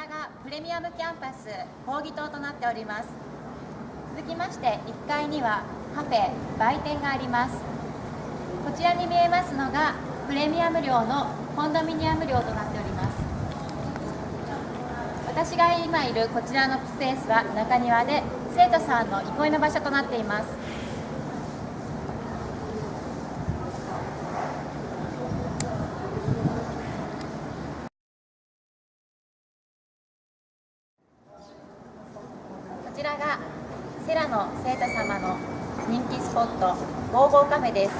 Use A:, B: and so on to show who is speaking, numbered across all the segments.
A: らがプレミアムキャンパス講義棟となっております。続きまして1階にはカフェ売店があります。こちらに見えますのがプレミアム寮のコンドミニアム寮となっております。私が今いるこちらのスペースは中庭で生徒さんの憩いの場所となっています。ちらがセラの生徒様の人気スポットゴーゴーカフェです。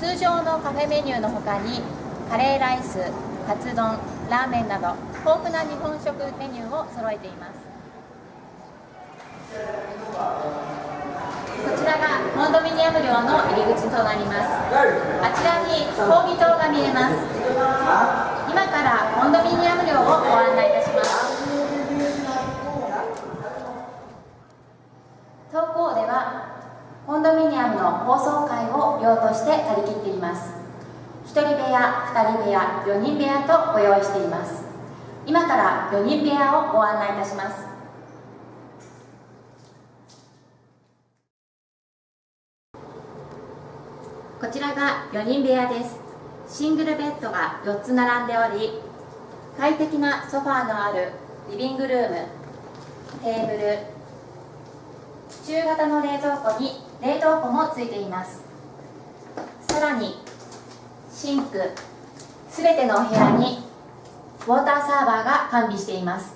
A: 通常のカフェメニューの他にカレーライスカツ丼ラーメンなど豊富な日本食メニューを揃えています。こちらがコンドミニアム寮の入り口となります。あちらに講義棟が見えます。今からコンドミニアム寮をご案内いたします。はコンドミニアムの放送会を寮として借り切っています。1人部屋、2人部屋、4人部屋とご用意しています。今から4人部屋をご案内いたします。こちらが4人部屋です。シングルベッドが4つ並んでおり快適なソファーのあるリビングルームテーブル中型の冷蔵庫に冷凍庫もついています。さらにシンクすべてのお部屋にウォーターサーバーが完備しています。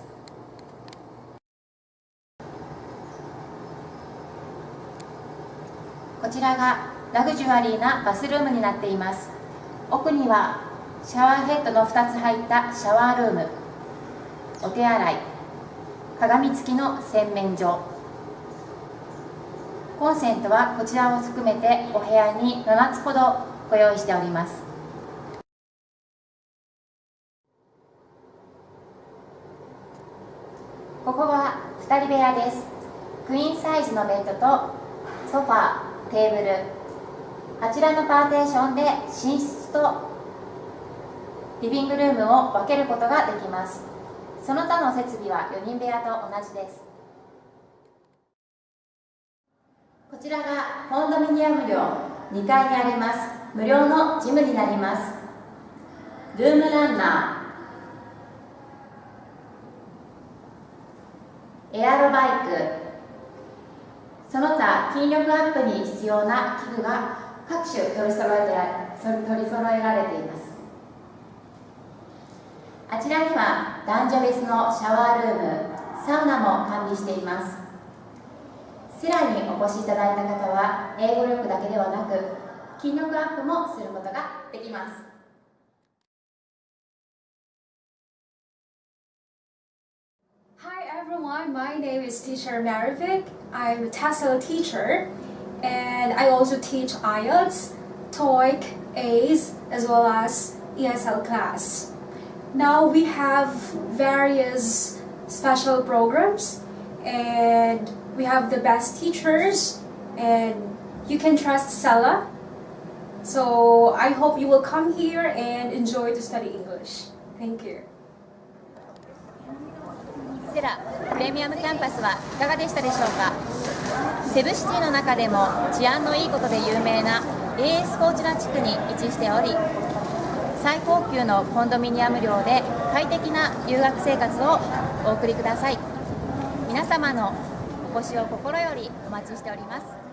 A: こちらがラグジュアリーなバスルームになっています。奥にはシャワーヘッドの2つ入ったシャワールーム。お手洗い。鏡付きの洗面所。コンセントはこちらを含めてお部屋に7つほどご用意しております。ここは2人部屋です。クイーンサイズのベッドとソファーテーブルあちらのパーテーションで寝室とリビングルームを分けることができます。その他の設備は4人部屋と同じです。こちらがコンドミニアム寮2階にあります。無料のジムになります。ルームランナー。エアロバイク。その他筋力アップに必要な器具が各種取り揃えて取り揃えられています。あちらには男女別のシャワールームサウナも完備しています。セラにお越しいただいた方は英語力だけではなく筋力アップもすることができます
B: Hi everyone, my name is teacher Marivic. I'm a TESOL teacher and I also teach IELTS, TOEIC, ACE as well as ESL class. Now we have various special programs and we have the best teachers and you can trust Sella. So I hope you will come here and enjoy to study English. Thank you.
A: セラプレミアムキャンパスはいかがでしたでしょうかセブシティの中でも治安のいいことで有名な AS コーチナ地区に位置しており最高級のコンドミニアム寮で快適な留学生活をお送りください皆様のお越しを心よりお待ちしております。